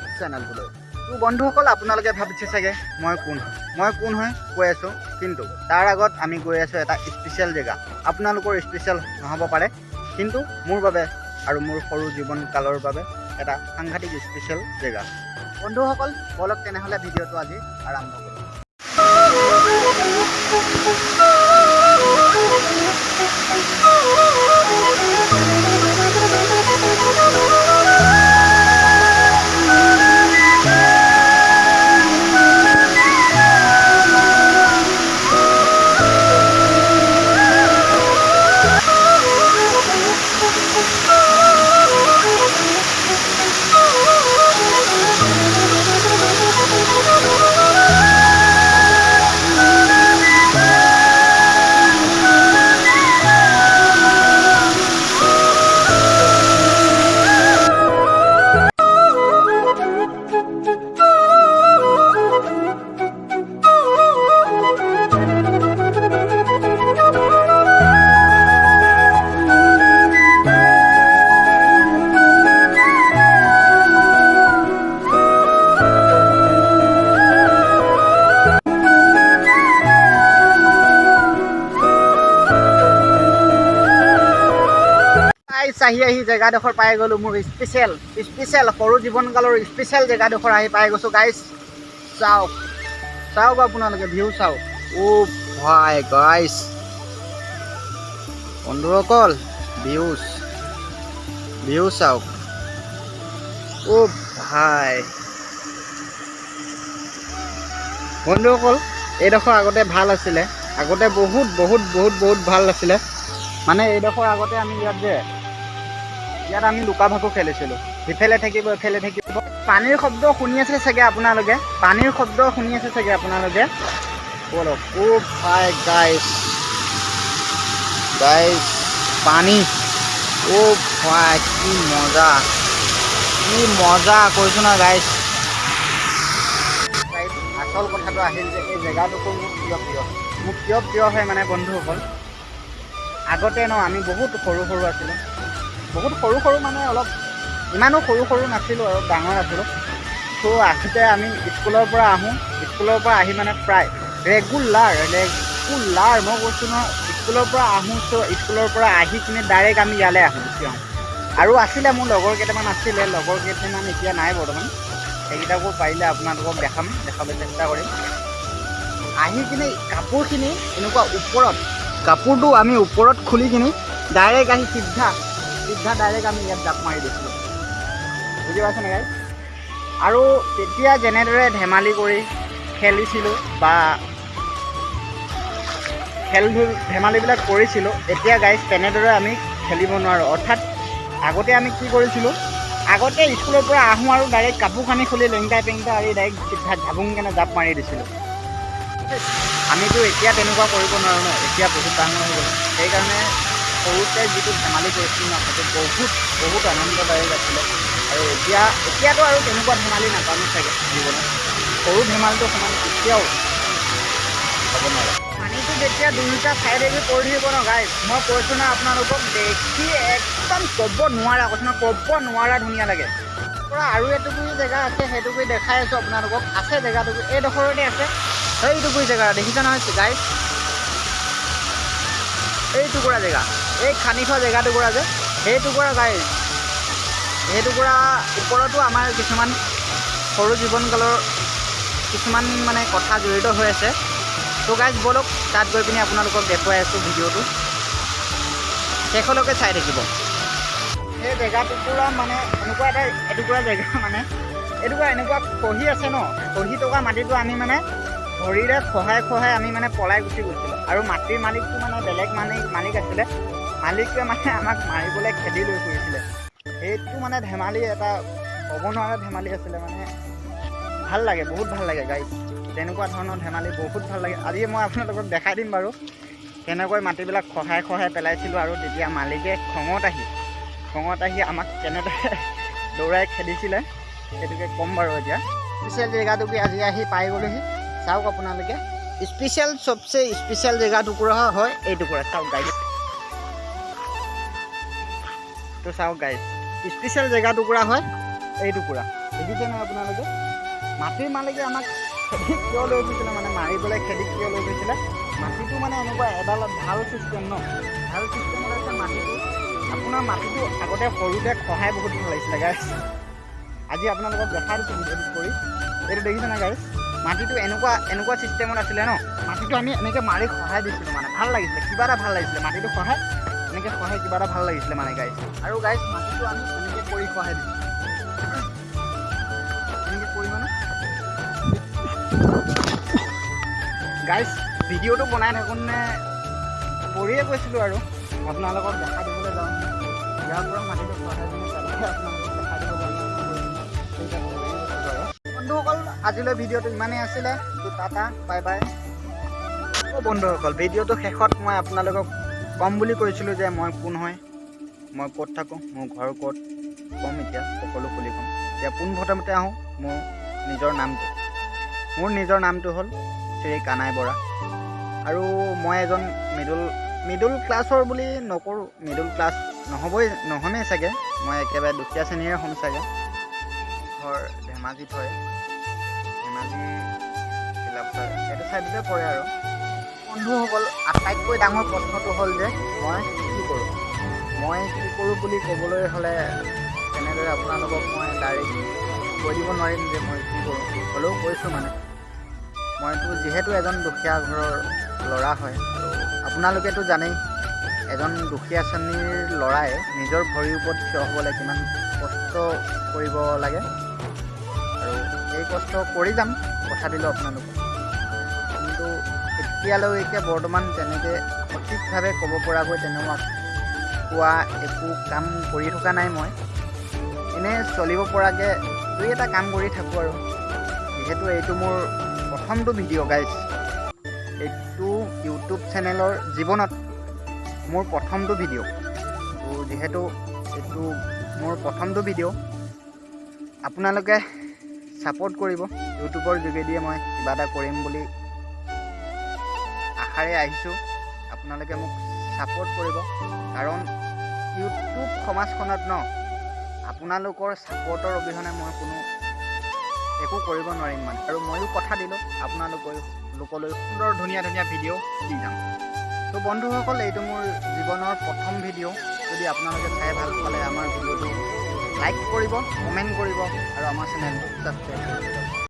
Blog চেনেলটোলৈ। তো বন্ধুসকল আপোনালোকে ভাবিছে চাগে মই কোন হয়? মই কোন হয়? কৈ আছোঁ। কিন্তু তাৰ আগত আমি গৈ আছোঁ এটা স্পেচিয়েল জেগা। আপোনালোকৰ স্পেচিয়েল নহ'ব পাৰে। কিন্তু মোৰ বাবে আৰু মোৰ সৰু জীৱন কালৰ বাবে এটা সাংঘাতিক স্পেচিয়েল জেগা। বন্ধুসকল বলক তেনেহ'লে ভিডিঅ'টো আজি আৰম্ভ কৰোঁ গাইছ আহি আহি জেগাডোখৰ পাই গ'লোঁ মোৰ স্পেচিয়েল স্পেচিয়েল সৰু জীৱনকালৰ স্পেচিয়েল জেগাডোখৰ আহি পাই গৈছোঁ। গাইছ চাওক চাওক আপোনালোকে ভিউ চাওক। অ' ভাই গাইছ বন্ধুসকল ভিউজ ভিউ চাওক। অ' ভাই বন্ধুসকল এইডোখৰ আগতে ভাল আছিলে। আগতে বহুত বহুত বহুত বহুত ভাল আছিলে। মানে এইডোখৰ আগতে আমি ইয়াত যে ইয়াত আমি লুকা ভাকু খেলিছিলোঁ। ইফালে থাকিব ইফালে থাকিব। পানীৰ শব্দ শুনি আছে চাগে আপোনালোকে? পানীৰ শব্দ শুনি আছে চাগে আপোনালোকে? গাইছ পানী। অ' ভাই কি মজা কি মজা কৈছোঁ না গাইছ আচল কথাটো আহিল যে এই জেগাডোখৰ মোৰ কিয় প্ৰিয়? মোৰ কিয় প্ৰিয় হয় মানে বন্ধুসকল? আগতে ন আমি বহুত সৰু সৰু আছিলোঁ। বহুত সৰু সৰু মানে অলপ ইমানো সৰু সৰু নাছিলোঁ আৰু ডাঙৰ আছিলোঁ। ত' আগতে আমি স্কুলৰ পৰা আহোঁ স্কুলৰ পৰা আহি মানে প্ৰায় ৰেগুলাৰ ৰেগুলাৰ মই কৈছোঁ নহয় স্কুলৰ পৰা আহোঁ ত' স্কুলৰ পৰা আহি কিনে ডাইৰেক্ট আমি ইয়ালৈ আহোঁ গুচি আহোঁ। আৰু আছিলে মোৰ লগৰ কেইটামান আছিলে লগৰ কেইটামান এতিয়া নাই বৰ্তমান। সেইকেইটাকো পাৰিলে আপোনালোকক দেখাম দেখাবলৈ চেষ্টা কৰিম। আহি কিনে কাপোৰখিনি এনেকুৱা ওপৰত কাপোৰটো আমি ওপৰত খুলি কিনি ডাইৰেক্ট আহি চিধা চিধা ডাইৰেক্ট আমি ইয়াত জাপ মাৰি দিছিলোঁ। বুজি পাইছেনে গাই আৰু তেতিয়া যেনেদৰে ধেমালি কৰি খেলিছিলোঁ বা খেল ধূল ধেমালিবিলাক কৰিছিলোঁ এতিয়া গাইজ তেনেদৰে আমি খেলিব নোৱাৰোঁ। অৰ্থাৎ আগতে আমি কি কৰিছিলোঁ আগতে স্কুলৰ পৰা আহোঁ আৰু ডাইৰেক্ট কাপোৰ কানি খুলি লেংটাই পেংটাই আহি ডাইৰেক্ট চিধা ঝাবুং কেনে জাপ মাৰি দিছিলোঁ। আমিতো এতিয়া তেনেকুৱা কৰিব নোৱাৰোঁ ন এতিয়া বহুত ডাঙৰ হৈ গ'ল। সেইকাৰণে সৰুতে যিটো ধেমালি কৰিছিলোঁ ন সেইটো বহুত বহুত আনন্দদায়ক আছিলে। আৰু এতিয়া এতিয়াতো আৰু তেনেকুৱা ধেমালি নাপামে চাগে জীৱনত। সৰু ধেমালিটো সমান কেতিয়াও হ'ব নোৱাৰে। পানীটো যেতিয়া দুয়োটা চাইডেদি পৰি থাকিব ন গাইজ মই কৈছোঁ না আপোনালোকক দেখি একদম ক'ব নোৱাৰা কৈছোঁ না ক'ব নোৱাৰা ধুনীয়া লাগে। পৰা আৰু এটুকুৰি জেগা আছে সেইটুকুৰি দেখাই আছোঁ আপোনালোকক। আছে জেগাটুকুৰি এইডোখৰতে আছে। সেইটুকুৰি জেগা দেখিছা নহয় গাইজ এই টুকুৰা জেগা। এই খান্দি থোৱা জেগা টুকুৰা যে সেই টুকুৰা গাইজ সেই টুকুৰা ওপৰতো আমাৰ কিছুমান সৰু জীৱনকালৰ কিছুমান মানে কথা জড়িত হৈ আছে। ত' গাইজ ব'লক তাত গৈ পিনি আপোনালোকক দেখুৱাই আছোঁ ভিডিঅ'টো। শেষলৈকে চাই থাকিব। সেই জেগা টুকুৰা মানে এনেকুৱা এটা এটুকুৰা জেগা মানে এটুকুৰা এনেকুৱা খহি আছে ন খহি থকা মাটিটো আমি মানে ভৰিৰে খহাই খহাই আমি মানে পলাই গুচি গৈছিলোঁ। আৰু মাটিৰ মালিকটো মানে বেলেগ মালিক মালিক আছিলে। মালিকে মানে আমাক মাৰিবলৈ খেদি লৈ ফুৰিছিলে। সেইটো মানে ধেমালি এটা ক'ব নোৱাৰা ধেমালি আছিলে মানে। ভাল লাগে বহুত ভাল লাগে গাইজ তেনেকুৱা ধৰণৰ ধেমালি বহুত ভাল লাগে। আজি মই আপোনালোকক দেখাই দিম বাৰু কেনেকৈ মাটিবিলাক খহাই খহাই পেলাইছিলোঁ আৰু তেতিয়া মালিকে খঙত আহি খঙত আহি আমাক কেনেদৰে দৌৰাই খেদিছিলে সেইটোকে ক'ম বাৰু এতিয়া। স্পেচিয়েল জেগাটুকুৰি আজি আহি পাই গ'লোহি। চাওক আপোনালোকে। স্পেচিয়েল চবচে স্পেচিয়েল জেগা টুকুৰা হয় এই টুকুৰা। চাওক গাইজ তো চাওক গাইজ স্পেচিয়েল জেগা টুকুৰা হয় এই টুকুৰা। দেখিছে নহয় আপোনালোকে? মাটিৰ মালিকে আমাক খেতিত কিয় লৈ গৈছিলে মানে মাৰিবলৈ খেতিত কিয় লৈ গৈছিলে? মাটিটো মানে এনেকুৱা এডাল ভাল চিষ্টেম ন? ভাল চিষ্টেমত আছে মাটিটো আপোনাৰ মাটিটো আগতে সৰুতে খহাই বহুত ভাল লাগিছিলে গাইছ আজি আপোনালোকক দেখাই দিছোঁ ভিডিঅ'টো কৰি। এইটো দেখিছে নাই গাইছ মাটিটো এনেকুৱা এনেকুৱা চিষ্টেমত আছিলে ন? মাটিটো আমি এনেকৈ মাৰি সহায় দিছিলোঁ মানে ভাল লাগিছিলে কিবা এটা ভাল লাগিছিলে মাটিটো সহায় এনেকৈ সহায় কিবা এটা ভাল লাগিছিলে মানে গাইছ আৰু গাইছ মাটিটো আমি এনেকৈ কৰি সহায় দিছোঁ এনেকৈ কৰি মানে গাইছ ভিডিঅ'টো বনাই থাকোঁতে পৰিয়ে গৈছিলোঁ আৰু। আপোনালোকক দেখাই দিবলৈ যাওঁ। ইয়াৰ পৰা মাটিটো দিব যাওঁ বন্ধুসকল আজিলৈ ভিডিঅ'টো ইমানেই আছিলে। টাটা বাই বাই বন্ধুসকল ভিডিঅ'টো শেষত মই আপোনালোকক ক'ম বুলি কৈছিলোঁ যে মই কোন হয় মই ক'ত থাকোঁ মোৰ ঘৰ ক'ত ক'ম এতিয়া সকলো খুলি ক'ম। এতিয়া পোনপ্ৰথমতে আহোঁ মোৰ নিজৰ নামটো। মোৰ নিজৰ নামটো হ'ল শ্ৰী কানাই বৰা। আৰু মই এজন মিডল মিডল ক্লাছৰ বুলি নকৰোঁ মিডল ক্লাছ নহ'বই নহমেই চাগে? মই একেবাৰে দুখীয়া শ্ৰেণীৰে হ'ম চাগে। ঘৰ ধেমাজিত হয়। ধেমাজি সেইটো চাইডতে পৰে আৰু। বন্ধুসকল আটাইতকৈ ডাঙৰ প্ৰশ্নটো হ'ল যে মই কি কৰোঁ? মই কি কৰোঁ বুলি ক'বলৈ হ'লে তেনেদৰে আপোনালোকক মই ডাইৰেক্ট কৈ দিব নোৱাৰিম যে মই কি কৰোঁ। হ'লেও কৈছোঁ মানে। মইতো যিহেতু এজন দুখীয়া ঘৰৰ ল'ৰা হয় আপোনালোকেতো জানেই এজন দুখীয়া শ্ৰেণীৰ ল'ৰাই নিজৰ ভৰিৰ ওপৰত থিয় হ'বলৈ কিমান কষ্ট কৰিব লাগে। আৰু এই কষ্ট কৰি যাম কথা দিলোঁ আপোনালোকক। কিন্তু এতিয়ালৈকে বৰ্তমান তেনেকৈ সঠিকভাৱে ক'ব পৰাকৈ তেনেকুৱা কোৱা একো কাম কৰি থকা নাই মই। এনেই চলিব পৰাকৈ দুই এটা কাম কৰি থাকোঁ আৰু। যিহেতু এইটো মোৰ প্ৰথমটো ভিডিঅ' গাইজ এইটো ইউটিউব চেনেলৰ জীৱনত মোৰ প্ৰথমটো ভিডিঅ' তো যিহেতু এইটো মোৰ প্ৰথমটো ভিডিঅ' আপোনালোকে ছাপোৰ্ট কৰিব। ইউটিউবৰ যোগেদিয়ে মই কিবা এটা কৰিম বুলি আশাৰে আহিছোঁ। আপোনালোকে মোক ছাপোৰ্ট কৰিব। কাৰণ ইউটিউব সমাজখনত ন আপোনালোকৰ ছাপোৰ্টৰ অবিহনে মই কোনো একো কৰিব নোৱাৰিম মানে। আৰু ময়ো কথা দিলোঁ আপোনালোকৰ লোকলৈ সুন্দৰ ধুনীয়া ধুনীয়া ভিডিঅ' দি যাম। ত' বন্ধুসকল এইটো মোৰ জীৱনৰ প্ৰথম ভিডিঅ' যদি আপোনালোকে চাই ভাল পালে আমাৰ ভিডিঅ'টো লাইক কৰিব কমেণ্ট কৰিব আৰু আমাৰ চেনেলটো ছাবস্ক্ৰাইব কৰিব।